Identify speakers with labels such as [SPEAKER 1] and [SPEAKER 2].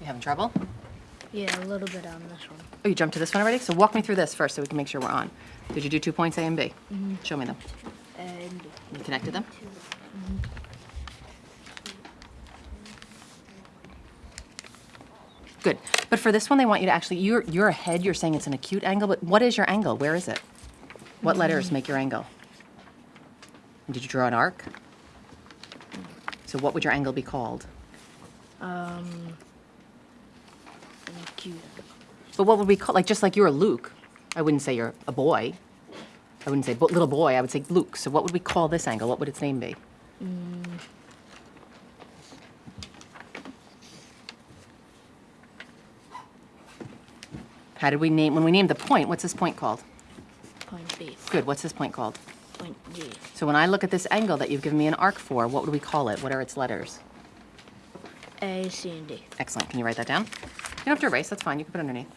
[SPEAKER 1] You having trouble?
[SPEAKER 2] Yeah, a little bit on this one.
[SPEAKER 1] Oh, you jumped to this one already? So walk me through this first so we can make sure we're on. Did you do two points A and B? Mm-hmm. Show me them.
[SPEAKER 2] And
[SPEAKER 1] You connected them? Mm-hmm. Good. But for this one, they want you to actually, you're, you're ahead, you're saying it's an acute angle, but what is your angle? Where is it? What mm-hmm. letters make your angle? And Did you draw an arc? So what would your angle be called?
[SPEAKER 2] um, an acute.
[SPEAKER 1] But what would we call, like, just like you're a Luke, I wouldn't say you're a boy. I wouldn't say bo- little boy, I would say Luke. So what would we call this angle? What would its name be? How did we name, when we named the point, what's this point called?
[SPEAKER 2] Point B.
[SPEAKER 1] Good, what's this point called?
[SPEAKER 2] Point G.
[SPEAKER 1] So when I look at this angle that you've given me an arc for, what would we call it? What are its letters?
[SPEAKER 2] A, C, and D.
[SPEAKER 1] Excellent, can you write that down? You don't have to erase, that's fine, you can put it underneath.